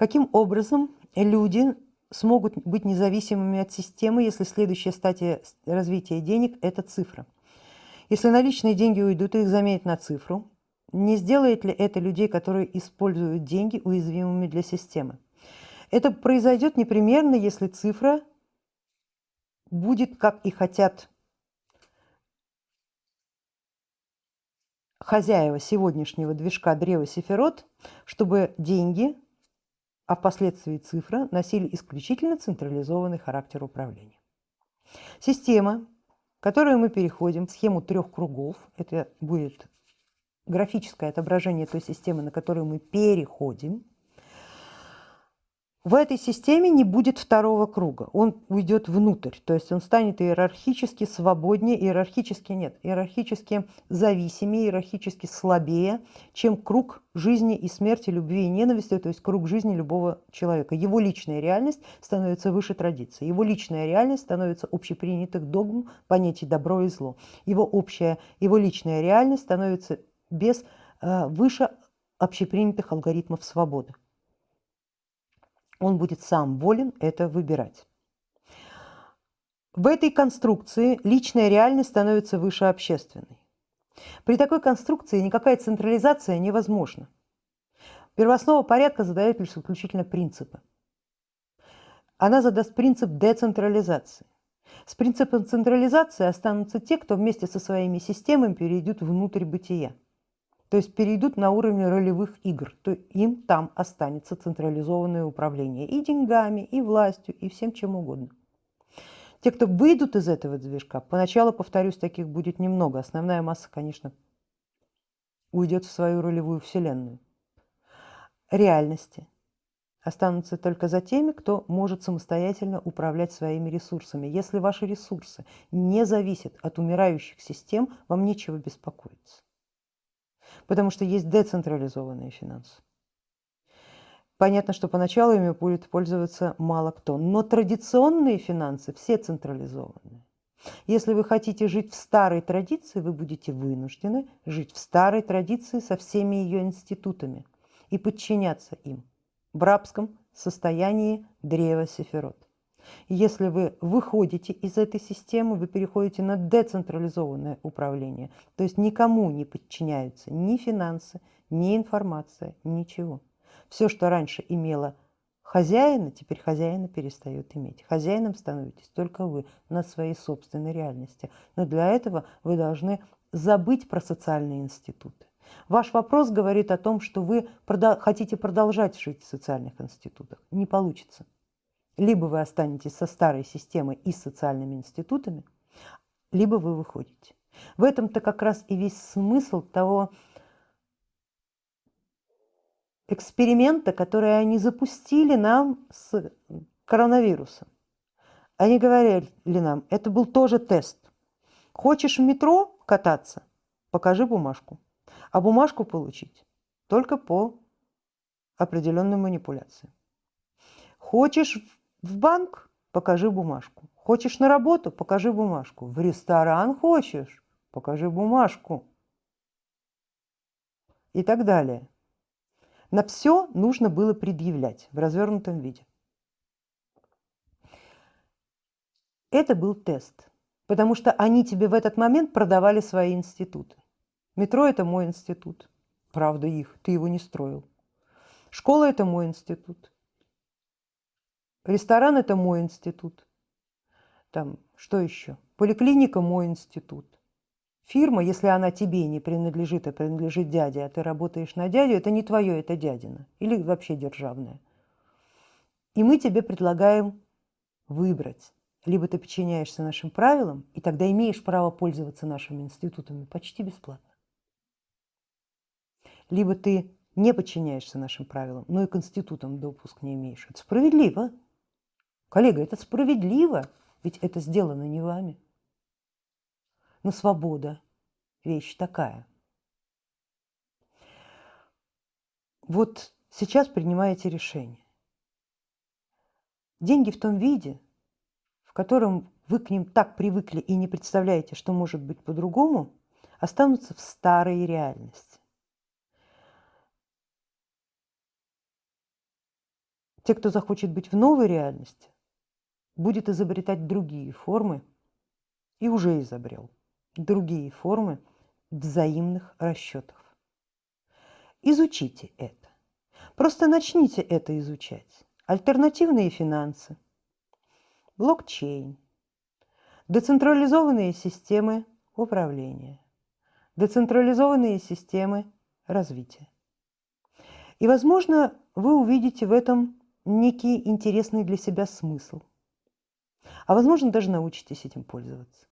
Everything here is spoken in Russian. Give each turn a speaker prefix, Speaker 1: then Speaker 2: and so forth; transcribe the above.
Speaker 1: Каким образом люди смогут быть независимыми от системы, если следующая стадия развития денег – это цифра? Если наличные деньги уйдут, их заменят на цифру, не сделает ли это людей, которые используют деньги, уязвимыми для системы? Это произойдет непременно, если цифра будет, как и хотят хозяева сегодняшнего движка древа Сефирот, чтобы деньги, а впоследствии цифра, носили исключительно централизованный характер управления. Система, в которую мы переходим, схему трех кругов, это будет графическое отображение той системы, на которую мы переходим, в этой системе не будет второго круга, он уйдет внутрь, то есть он станет иерархически свободнее, иерархически нет, иерархически зависимее, иерархически слабее, чем круг жизни и смерти, любви и ненависти, то есть круг жизни любого человека. Его личная реальность становится выше традиции, его личная реальность становится общепринятых догм, понятий добро и зло. Его общая, его личная реальность становится без, э, выше общепринятых алгоритмов свободы он будет сам волен это выбирать. В этой конструкции личная реальность становится выше общественной. При такой конструкции никакая централизация невозможна. Первооснова порядка задает лишь исключительно принципы. Она задаст принцип децентрализации. С принципом централизации останутся те, кто вместе со своими системами перейдут внутрь бытия то есть перейдут на уровень ролевых игр, то им там останется централизованное управление и деньгами, и властью, и всем чем угодно. Те, кто выйдут из этого движка, поначалу, повторюсь, таких будет немного. Основная масса, конечно, уйдет в свою ролевую вселенную. Реальности останутся только за теми, кто может самостоятельно управлять своими ресурсами. Если ваши ресурсы не зависят от умирающих систем, вам нечего беспокоиться потому что есть децентрализованные финансы. Понятно, что поначалу ими будет пользоваться мало кто, но традиционные финансы все централизованные. Если вы хотите жить в старой традиции, вы будете вынуждены жить в старой традиции со всеми ее институтами и подчиняться им в рабском состоянии древа Сефирот. Если вы выходите из этой системы, вы переходите на децентрализованное управление, то есть никому не подчиняются ни финансы, ни информация, ничего. Все, что раньше имело хозяина, теперь хозяина перестает иметь. Хозяином становитесь только вы на своей собственной реальности. Но для этого вы должны забыть про социальные институты. Ваш вопрос говорит о том, что вы хотите продолжать жить в социальных институтах. Не получится. Либо вы останетесь со старой системой и социальными институтами, либо вы выходите. В этом-то как раз и весь смысл того эксперимента, который они запустили нам с коронавирусом. Они говорили нам, это был тоже тест. Хочешь в метро кататься? Покажи бумажку. А бумажку получить только по определенной манипуляции. Хочешь в банк? Покажи бумажку. Хочешь на работу? Покажи бумажку. В ресторан хочешь? Покажи бумажку. И так далее. На все нужно было предъявлять в развернутом виде. Это был тест, потому что они тебе в этот момент продавали свои институты. Метро – это мой институт. Правда их, ты его не строил. Школа – это мой институт. Ресторан – это мой институт. Там, что еще? Поликлиника – мой институт. Фирма, если она тебе не принадлежит, а принадлежит дяде, а ты работаешь на дядю, это не твое, это дядина. Или вообще державное. И мы тебе предлагаем выбрать. Либо ты подчиняешься нашим правилам, и тогда имеешь право пользоваться нашими институтами почти бесплатно. Либо ты не подчиняешься нашим правилам, но и к институтам допуск не имеешь. Это справедливо. Коллега, это справедливо, ведь это сделано не вами. Но свобода – вещь такая. Вот сейчас принимаете решение. Деньги в том виде, в котором вы к ним так привыкли и не представляете, что может быть по-другому, останутся в старой реальности. те, кто захочет быть в новой реальности, будет изобретать другие формы и уже изобрел другие формы взаимных расчетов. Изучите это. Просто начните это изучать. Альтернативные финансы, блокчейн, децентрализованные системы управления, децентрализованные системы развития. И, возможно, вы увидите в этом некий интересный для себя смысл. А возможно, даже научитесь этим пользоваться.